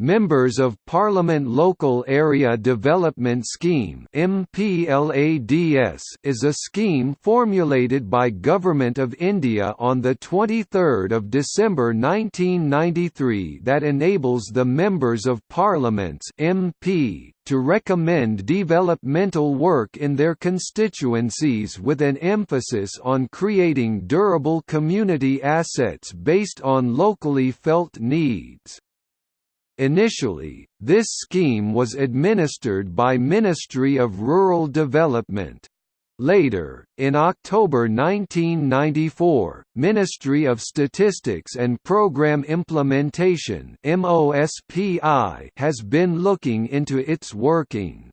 Members of Parliament Local Area Development Scheme is a scheme formulated by Government of India on 23 December 1993 that enables the Members of Parliaments MP to recommend developmental work in their constituencies with an emphasis on creating durable community assets based on locally felt needs. Initially, this scheme was administered by Ministry of Rural Development. Later, in October 1994, Ministry of Statistics and Programme Implementation has been looking into its working.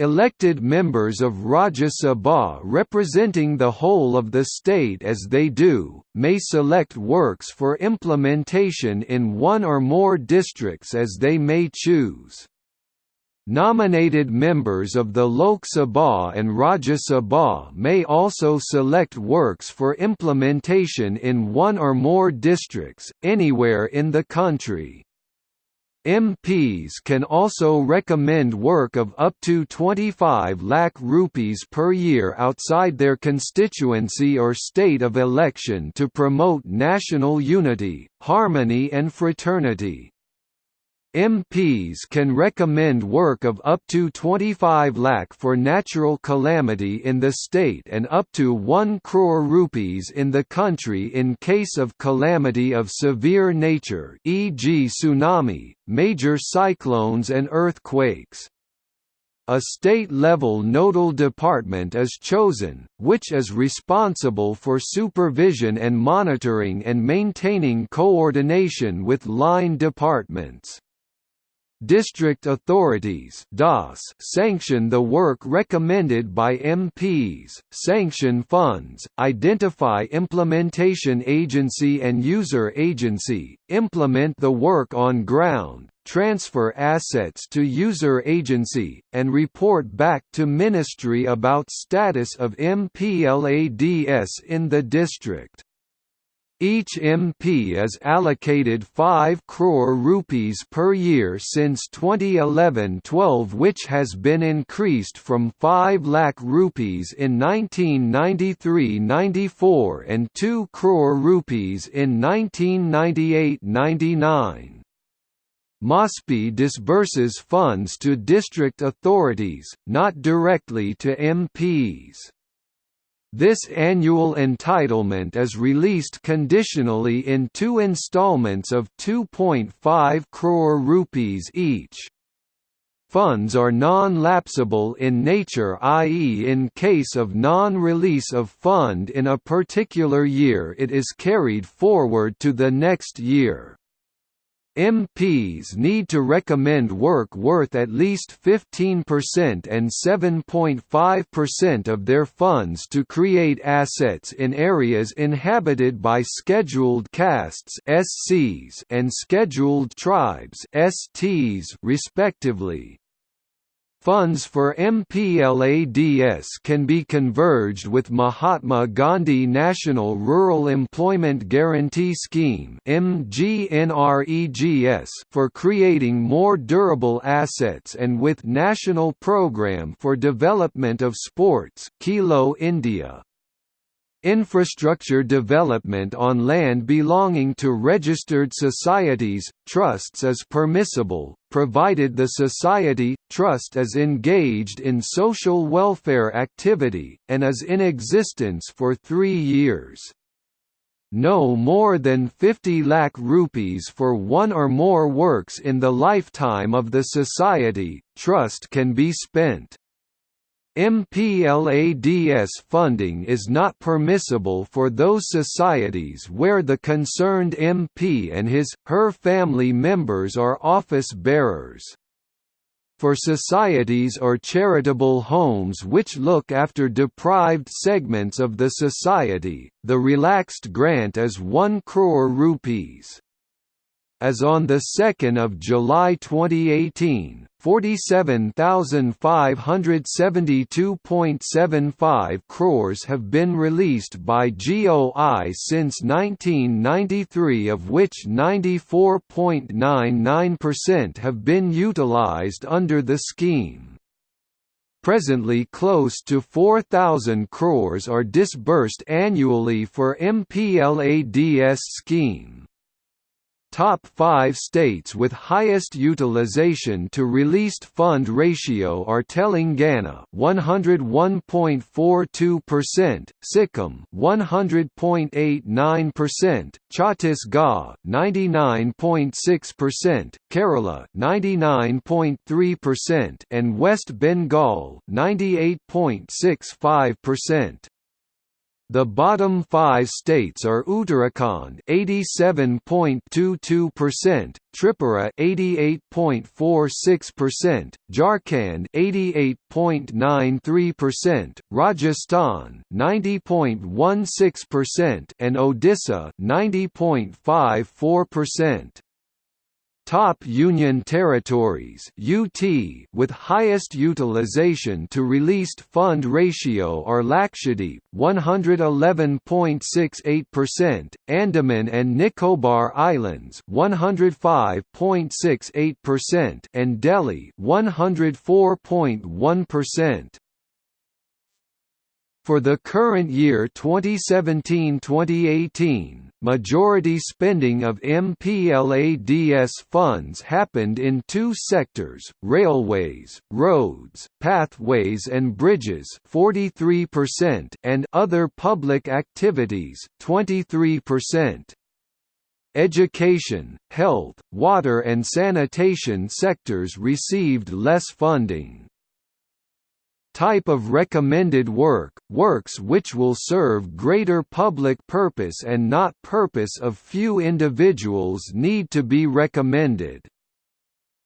Elected members of Rajya Sabha representing the whole of the state as they do, may select works for implementation in one or more districts as they may choose. Nominated members of the Lok Sabha and Rajya Sabha may also select works for implementation in one or more districts, anywhere in the country. MPs can also recommend work of up to 25 lakh rupees per year outside their constituency or state of election to promote national unity, harmony and fraternity. MPs can recommend work of up to 25 lakh for natural calamity in the state and up to 1 crore rupees in the country in case of calamity of severe nature e.g. tsunami, major cyclones and earthquakes. A state-level nodal department is chosen, which is responsible for supervision and monitoring and maintaining coordination with line departments. District authorities sanction the work recommended by MPs, sanction funds, identify implementation agency and user agency, implement the work on ground, transfer assets to user agency, and report back to Ministry about status of MPLADS in the district. Each MP is allocated 5 crore rupees per year since 2011-12 which has been increased from 5 lakh rupees in 1993-94 and 2 crore rupees in 1998-99. MoSPI disburses funds to district authorities, not directly to MPs. This annual entitlement is released conditionally in two installments of 2.5 crore rupees each. Funds are non-lapsable in nature i.e. in case of non-release of fund in a particular year it is carried forward to the next year. MPs need to recommend work worth at least 15% and 7.5% of their funds to create assets in areas inhabited by scheduled castes SCs and scheduled tribes STs respectively. Funds for MPLADS can be converged with Mahatma Gandhi National Rural Employment Guarantee Scheme for creating more durable assets and with National Programme for Development of Sports Khelo India. Infrastructure development on land belonging to registered societies, trusts is permissible, provided the society, trust is engaged in social welfare activity, and is in existence for three years. No more than 50 lakh rupees for one or more works in the lifetime of the society, trust can be spent. MPLADS funding is not permissible for those societies where the concerned MP and his, her family members are office bearers. For societies or charitable homes which look after deprived segments of the society, the relaxed grant is 1 crore rupees. As on 2 July 2018, 47,572.75 crores have been released by GOI since 1993 of which 94.99% have been utilized under the scheme. Presently close to 4,000 crores are disbursed annually for MPLADS scheme. Top 5 states with highest utilization to released fund ratio are Telangana 101.42%, Sikkim 100.89%, Chhattisgarh 99.6%, Kerala 99.3% and West Bengal 98.65%. The bottom five states are Uttarakhand 87.22%, Tripura 88.46%, Jharkhand 88.93%, Rajasthan 90.16% and Odisha 90.54%. Top Union Territories UT with highest utilization to released fund ratio are Lakshadweep 111.68%, Andaman and Nicobar Islands 105.68% and Delhi 104.1%. For the current year 2017-2018, Majority spending of MPLADS funds happened in two sectors, railways, roads, pathways and bridges 43% and other public activities 23%. Education, health, water and sanitation sectors received less funding. Type of recommended work, works which will serve greater public purpose and not purpose of few individuals need to be recommended.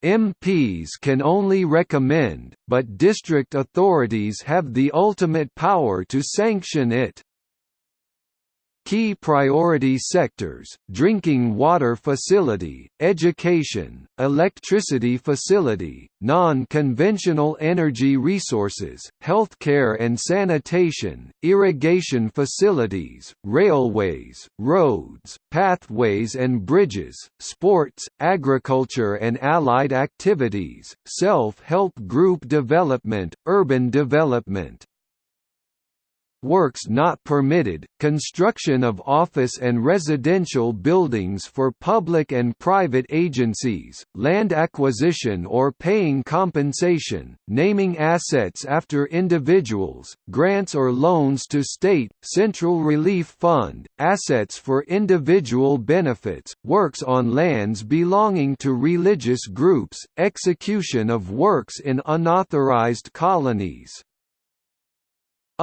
MPs can only recommend, but district authorities have the ultimate power to sanction it. Key priority sectors, drinking water facility, education, electricity facility, non-conventional energy resources, healthcare and sanitation, irrigation facilities, railways, roads, pathways and bridges, sports, agriculture and allied activities, self-help group development, urban development, works not permitted, construction of office and residential buildings for public and private agencies, land acquisition or paying compensation, naming assets after individuals, grants or loans to state, central relief fund, assets for individual benefits, works on lands belonging to religious groups, execution of works in unauthorized colonies.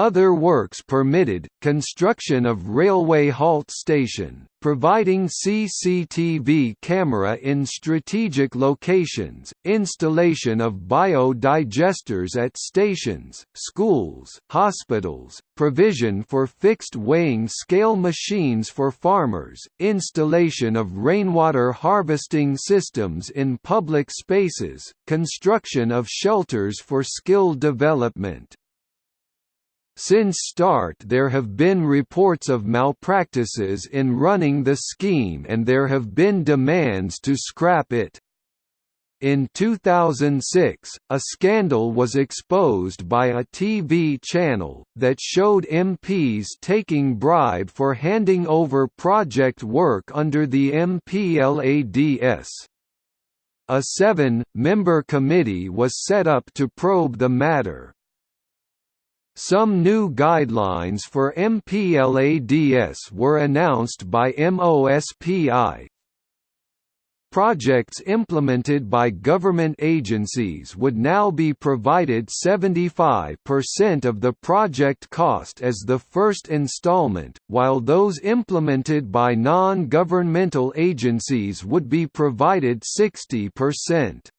Other works permitted, construction of railway halt station, providing CCTV camera in strategic locations, installation of biodigesters at stations, schools, hospitals, provision for fixed weighing scale machines for farmers, installation of rainwater harvesting systems in public spaces, construction of shelters for skill development. Since start there have been reports of malpractices in running the scheme and there have been demands to scrap it. In 2006, a scandal was exposed by a TV channel, that showed MPs taking bribe for handing over project work under the MPLADS. A seven-member committee was set up to probe the matter. Some new guidelines for MPLADS were announced by MOSPI. Projects implemented by government agencies would now be provided 75% of the project cost as the first installment, while those implemented by non-governmental agencies would be provided 60%.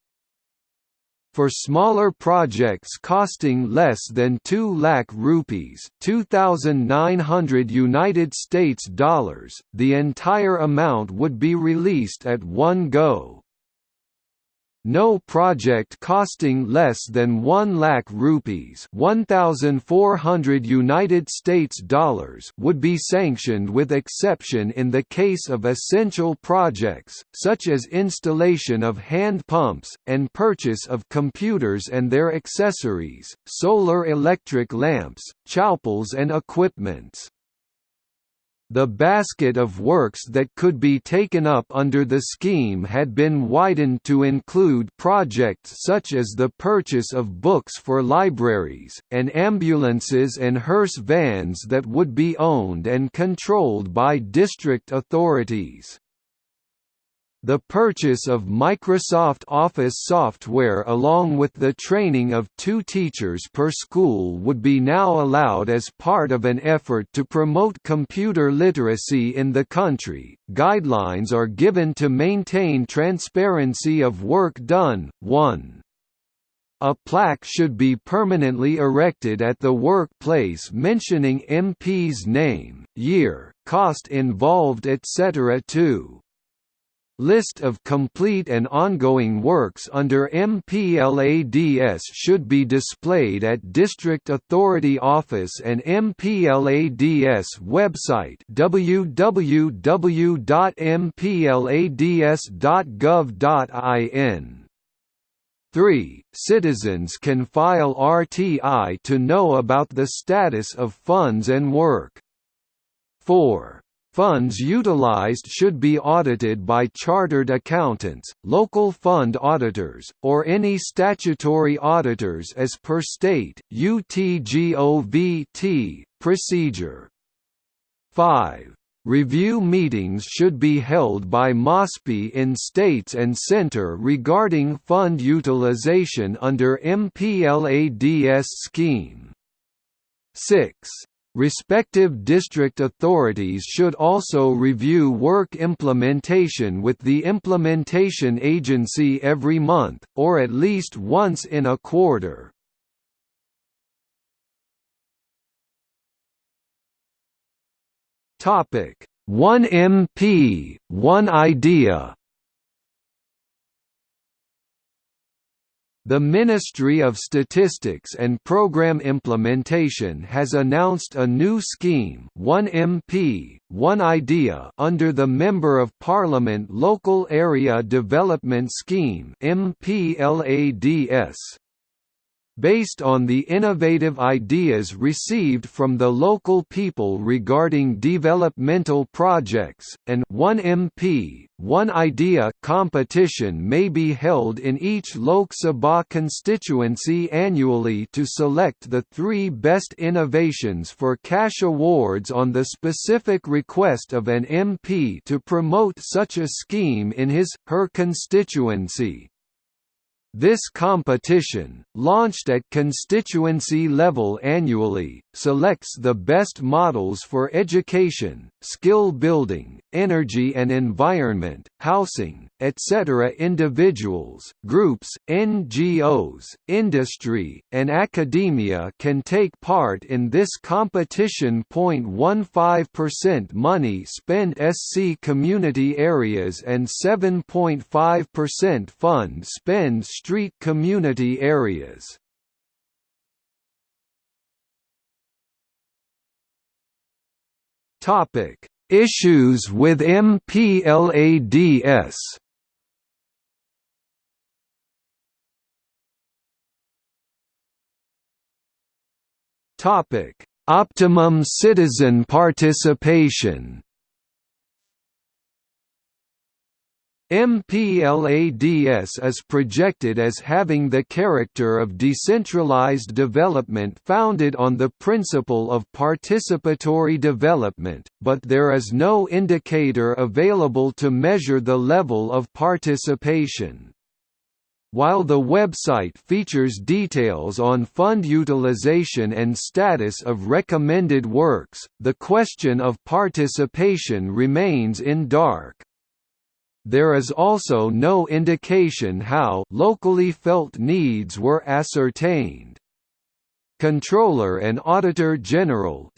For smaller projects costing less than 2 lakh rupees, 2900 United States dollars, the entire amount would be released at one go. No project costing less than 1 lakh rupees, 1400 United States dollars would be sanctioned with exception in the case of essential projects such as installation of hand pumps and purchase of computers and their accessories, solar electric lamps, chowpals and equipments. The basket of works that could be taken up under the scheme had been widened to include projects such as the purchase of books for libraries, and ambulances and hearse vans that would be owned and controlled by district authorities. The purchase of Microsoft Office software along with the training of two teachers per school would be now allowed as part of an effort to promote computer literacy in the country. Guidelines are given to maintain transparency of work done. 1. A plaque should be permanently erected at the workplace mentioning MP's name, year, cost involved etc. 2. List of complete and ongoing works under MPLADS should be displayed at District Authority Office and MPLADS website www.mplads.gov.in. 3. Citizens can file RTI to know about the status of funds and work. 4. Funds utilized should be audited by chartered accountants, local fund auditors, or any statutory auditors as per state, UTGOVT, procedure. 5. Review meetings should be held by MOSPI in states and center regarding fund utilization under MPLADS scheme. 6. Respective district authorities should also review work implementation with the implementation agency every month, or at least once in a quarter. One MP, one idea The Ministry of Statistics and Programme Implementation has announced a new scheme One MP, One Idea under the Member of Parliament Local Area Development Scheme MPLADS based on the innovative ideas received from the local people regarding developmental projects, and one MP, one idea competition may be held in each Lok Sabha constituency annually to select the three best innovations for cash awards on the specific request of an MP to promote such a scheme in his, her constituency. This competition, launched at constituency level annually, selects the best models for education, skill building, energy and environment, housing, etc. Individuals, groups, NGOs, industry, and academia can take part in this competition. 0.15% money spent SC community areas and 7.5% fund spend street community areas. Topic: Issues with MPLADS. Topic: Optimum citizen participation. MPLADS is projected as having the character of decentralized development founded on the principle of participatory development, but there is no indicator available to measure the level of participation. While the website features details on fund utilization and status of recommended works, the question of participation remains in dark. There is also no indication how locally felt needs were ascertained. Comptroller and Auditor General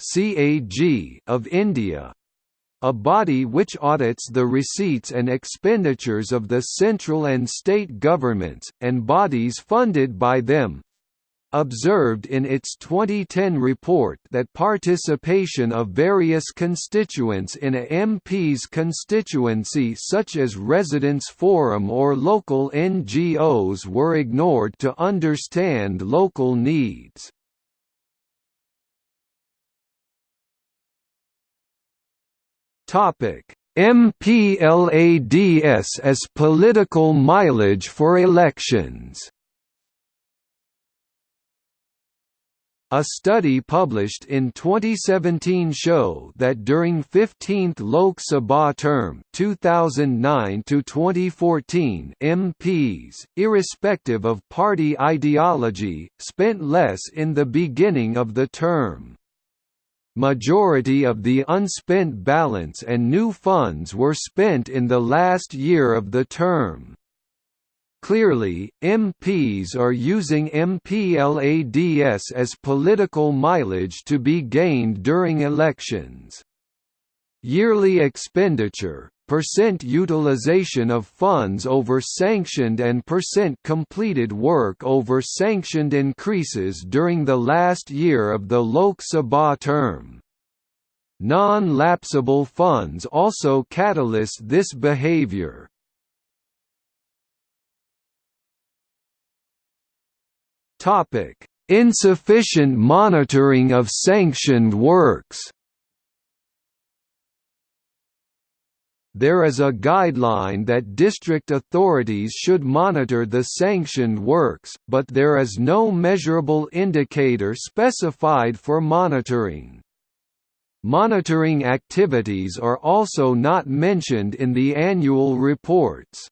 of India a body which audits the receipts and expenditures of the central and state governments, and bodies funded by them, observed in its 2010 report that participation of various constituents in a MP's constituency such as residents' forum or local NGOs were ignored to understand local needs. MPLADS as political mileage for elections A study published in 2017 show that during 15th Lok Sabha term 2009 to 2014 MPs irrespective of party ideology spent less in the beginning of the term Majority of the unspent balance and new funds were spent in the last year of the term. Clearly, MPs are using MPLADS as political mileage to be gained during elections. Yearly expenditure, percent utilization of funds over sanctioned and percent completed work over sanctioned increases during the last year of the Lok Sabha term. Non-lapsable funds also catalyst this behavior. Topic: Insufficient monitoring of sanctioned works. There is a guideline that district authorities should monitor the sanctioned works, but there is no measurable indicator specified for monitoring. Monitoring activities are also not mentioned in the annual reports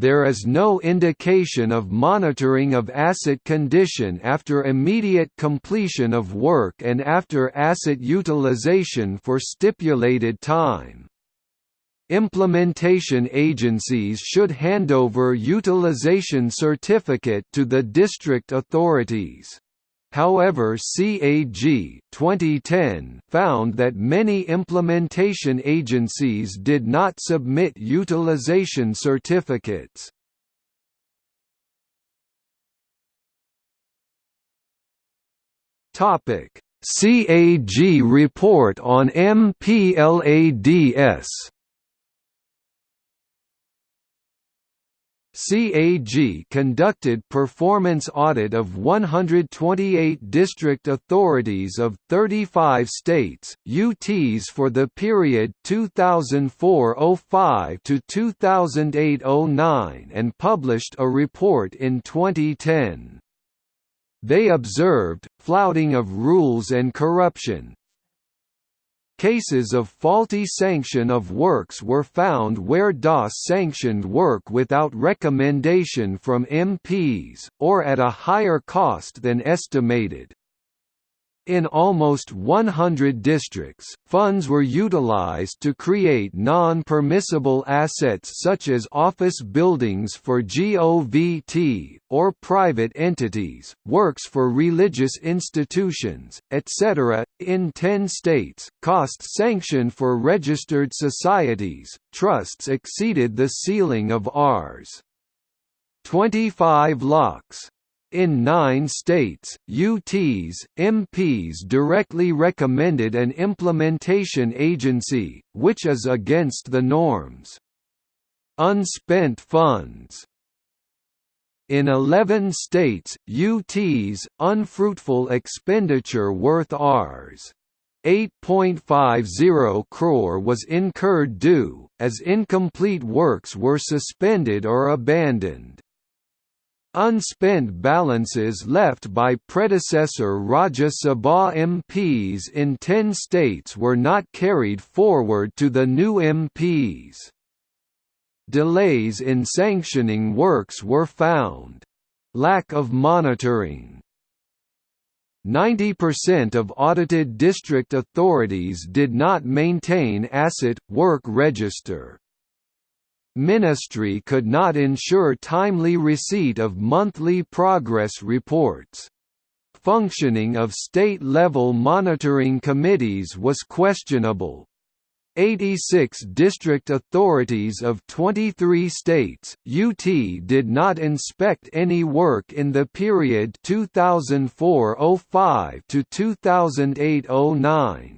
there is no indication of monitoring of asset condition after immediate completion of work and after asset utilization for stipulated time. Implementation agencies should handover utilization certificate to the district authorities. However CAG 2010 found that many implementation agencies did not submit utilization certificates. CAG report on MPLADS CAG conducted performance audit of 128 district authorities of 35 states, UTs for the period 2004–05 to 2008–09 and published a report in 2010. They observed, flouting of rules and corruption, Cases of faulty sanction of works were found where DOS sanctioned work without recommendation from MPs, or at a higher cost than estimated. In almost 100 districts, funds were utilized to create non-permissible assets such as office buildings for GOVT, or private entities, works for religious institutions, etc. In 10 states, costs sanctioned for registered societies, trusts exceeded the ceiling of Rs. 25 lakhs. In nine states, UTs, MPs directly recommended an implementation agency, which is against the norms. Unspent funds in 11 states, UTs, unfruitful expenditure worth Rs. 8.50 crore was incurred due, as incomplete works were suspended or abandoned. Unspent balances left by predecessor Rajya Sabha MPs in 10 states were not carried forward to the new MPs. Delays in sanctioning works were found. Lack of monitoring 90% of audited district authorities did not maintain asset, work register. Ministry could not ensure timely receipt of monthly progress reports. Functioning of state-level monitoring committees was questionable. 86 district authorities of 23 states, UT did not inspect any work in the period 2004–05 to 2008–09.